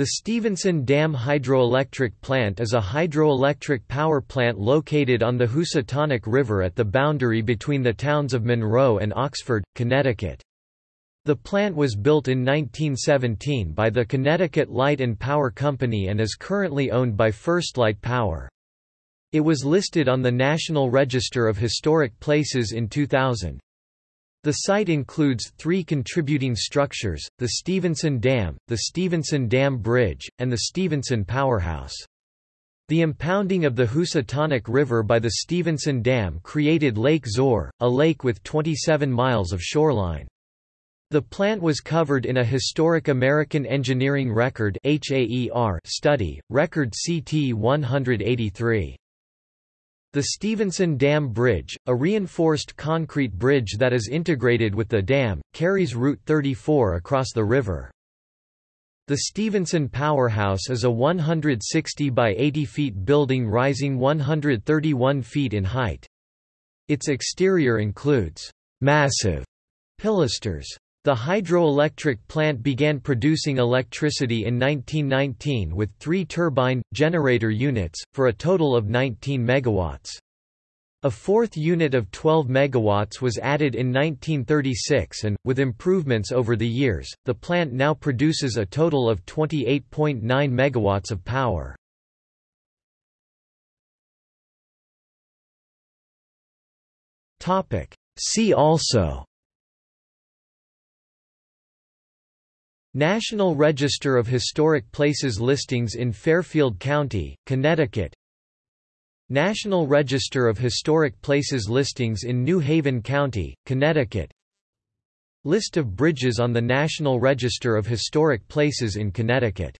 The Stevenson Dam Hydroelectric Plant is a hydroelectric power plant located on the Housatonic River at the boundary between the towns of Monroe and Oxford, Connecticut. The plant was built in 1917 by the Connecticut Light and Power Company and is currently owned by First Light Power. It was listed on the National Register of Historic Places in 2000. The site includes three contributing structures, the Stevenson Dam, the Stevenson Dam Bridge, and the Stevenson Powerhouse. The impounding of the Housatonic River by the Stevenson Dam created Lake Zoar, a lake with 27 miles of shoreline. The plant was covered in a Historic American Engineering Record study, Record CT 183. The Stevenson Dam Bridge, a reinforced concrete bridge that is integrated with the dam, carries Route 34 across the river. The Stevenson Powerhouse is a 160 by 80 feet building rising 131 feet in height. Its exterior includes massive pilasters. The hydroelectric plant began producing electricity in 1919 with three turbine, generator units, for a total of 19 megawatts. A fourth unit of 12 megawatts was added in 1936 and, with improvements over the years, the plant now produces a total of 28.9 megawatts of power. See also National Register of Historic Places listings in Fairfield County, Connecticut. National Register of Historic Places listings in New Haven County, Connecticut. List of bridges on the National Register of Historic Places in Connecticut